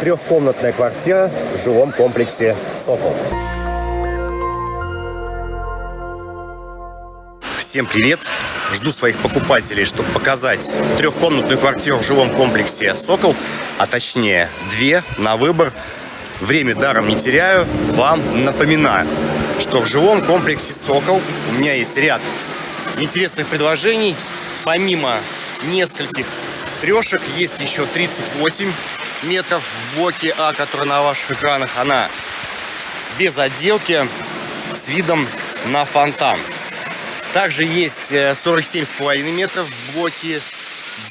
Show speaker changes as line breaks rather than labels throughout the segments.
Трехкомнатная квартира в жилом комплексе «Сокол». Всем привет! Жду своих покупателей, чтобы показать трехкомнатную квартиру в жилом комплексе «Сокол», а точнее две на выбор. Время даром не теряю, вам напоминаю, что в жилом комплексе «Сокол» у меня есть ряд интересных предложений. Помимо нескольких трешек есть еще 38 метров в блоке А, который на ваших экранах. Она без отделки с видом на фонтан. Также есть 47,5 э, метров в блоке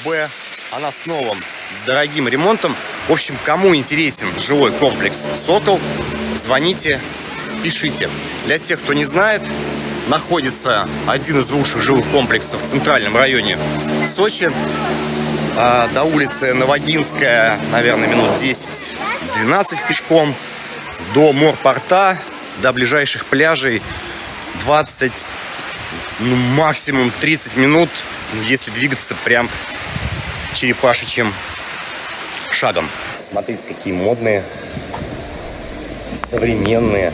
Б. Она с новым дорогим ремонтом. В общем, кому интересен жилой комплекс «Сокол», звоните, пишите. Для тех, кто не знает, находится один из лучших жилых комплексов в центральном районе Сочи. А до улицы Новогинская, наверное, минут 10-12 пешком. До морпорта, до ближайших пляжей 20, ну, максимум 30 минут, если двигаться прям черепашечьим шагом. Смотрите, какие модные, современные,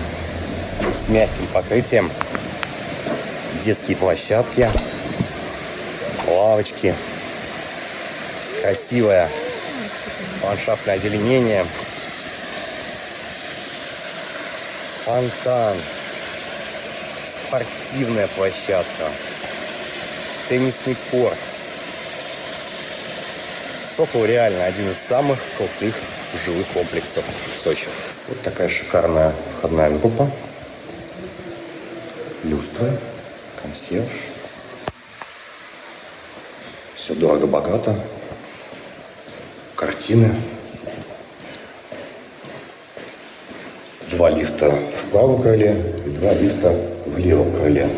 с мягким покрытием детские площадки, лавочки, красивое ландшафтное озеленение, фонтан, спортивная площадка, теннисный корт. Сокол реально один из самых крутых жилых комплексов в Сочи. Вот такая шикарная входная группа. Люстра консьерж. Все дорого-богато. Картины. Два лифта в правом крыле два лифта в левом крыле.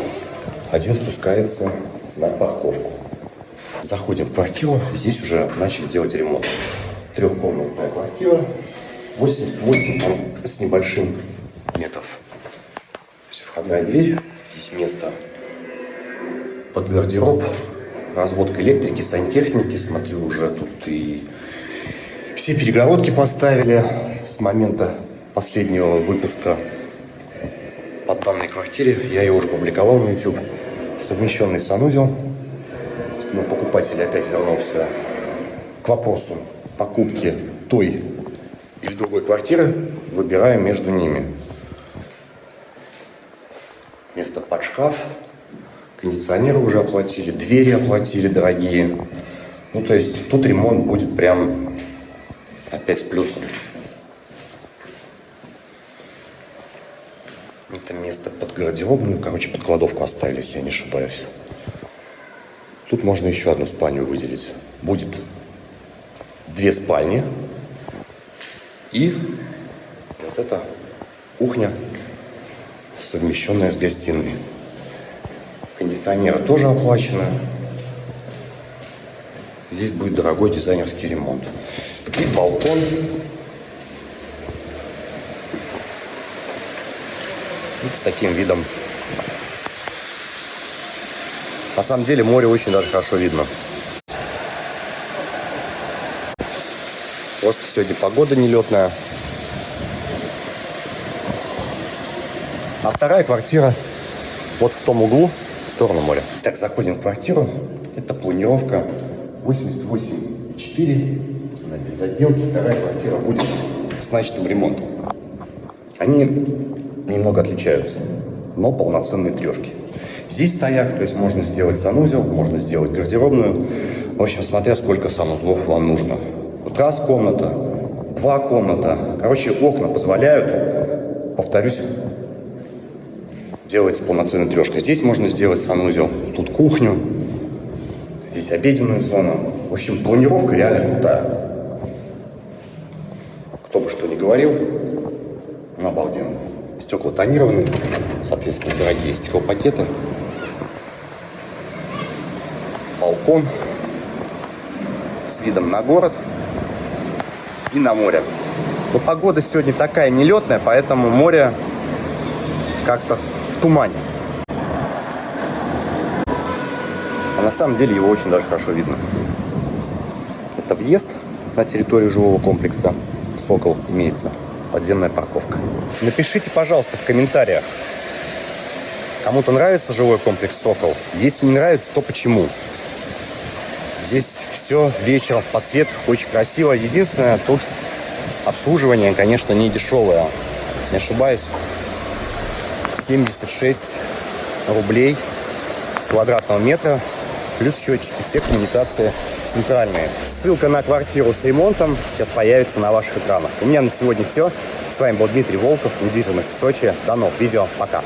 Один спускается на парковку. Заходим в квартиру. Здесь уже начали делать ремонт. Трехкомнатная квартира. 88 там, с небольшим метров. Все, входная дверь. Здесь место под гардероб, разводка электрики, сантехники. Смотрю, уже тут и все перегородки поставили с момента последнего выпуска по данной квартире. Я ее уже публиковал на YouTube. Совмещенный санузел. Но покупатель опять вернулся к вопросу покупки той или другой квартиры. Выбираем между ними. Место под шкаф, кондиционеры уже оплатили, двери оплатили дорогие. Ну, то есть тут ремонт будет прям опять с плюсом. Это место под гардеробную, короче, под кладовку оставили, если я не ошибаюсь. Тут можно еще одну спальню выделить. Будет две спальни и вот эта кухня, совмещенная с гостиной. Кондиционеры тоже оплачены. Здесь будет дорогой дизайнерский ремонт. И балкон. Вот с таким видом. На самом деле море очень даже хорошо видно. Просто сегодня погода нелетная. А вторая квартира вот в том углу сторону моря. Так, заходим в квартиру. Это планировка 88,4. Она без отделки. Вторая квартира будет с начатым ремонтом. Они немного отличаются, но полноценные трешки. Здесь стояк, то есть можно сделать санузел, можно сделать гардеробную. В общем, смотря сколько санузлов вам нужно. Вот раз комната, два комната. Короче, окна позволяют, повторюсь, делается полноценная трешка. Здесь можно сделать санузел, тут кухню, здесь обеденную зону. В общем, планировка реально крутая. Кто бы что ни говорил, ну, обалденно. Стекла тонированы, соответственно, дорогие стеклопакеты. Балкон с видом на город и на море. Но погода сегодня такая нелетная, поэтому море как-то в тумане. А на самом деле его очень даже хорошо видно. Это въезд на территорию жилого комплекса «Сокол» имеется подземная парковка. Напишите, пожалуйста, в комментариях, кому-то нравится жилой комплекс «Сокол». Если не нравится, то почему? Здесь все вечером в подсветках очень красиво. Единственное, тут обслуживание, конечно, не дешевое. Если не ошибаюсь, 76 рублей с квадратного метра, плюс счетчики, все коммуникации центральные. Ссылка на квартиру с ремонтом сейчас появится на ваших экранах. У меня на сегодня все. С вами был Дмитрий Волков, недвижимость в Сочи. До новых видео. Пока.